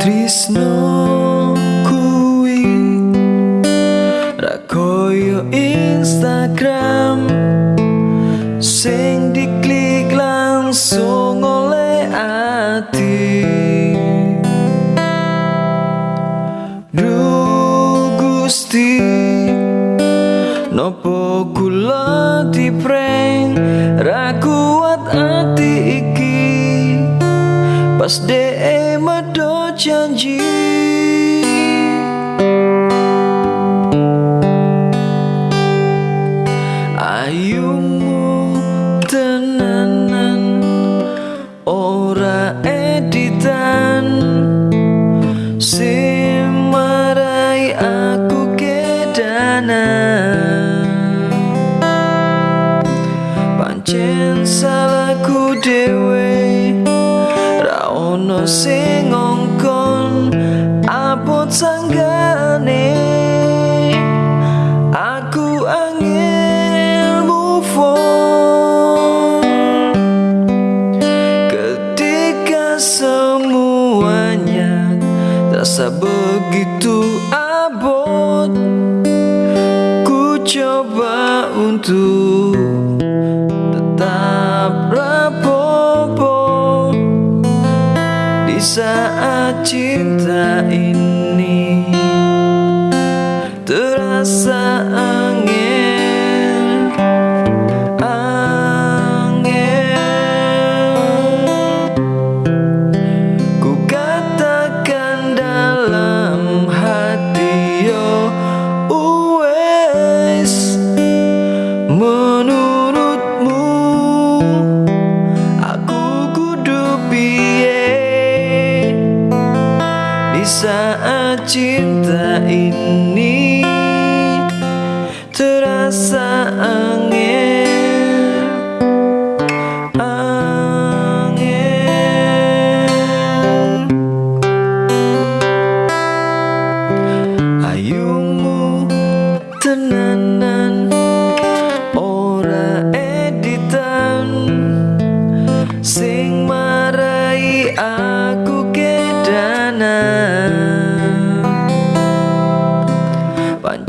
Trisno kuwi Rakoyo Instagram. Sing diklik langsung oleh hati Duh Gusti. Nopo kula di prank Ra kuat ati iki. Pas de janji Ayumu tenanan Ora editan. Simarai aku kedanan. Pancen salahku dewe Ra ono sing ngongkon sanggane. Aku angel move on Ketika semuanya terasa begitu abot Ku coba untuk tetap saat cinta ini saat cinta ini Terasa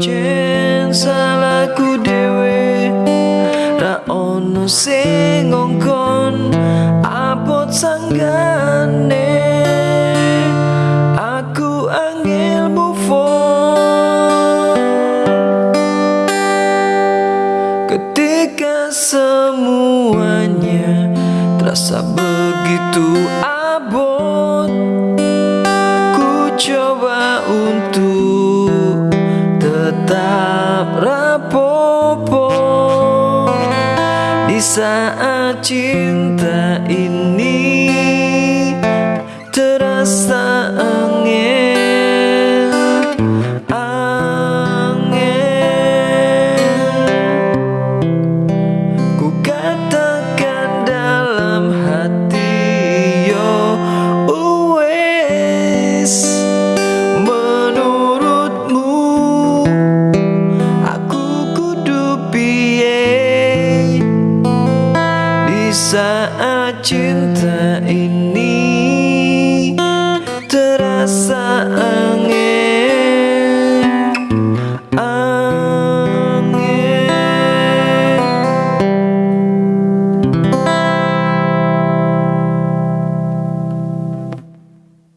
Pancen salahku dewe Ra ono sing ngongkon Abot sanggane. Aku angel move Ketika semuanya terasa begitu abot saat cinta ini